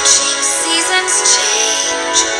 Watching seasons change.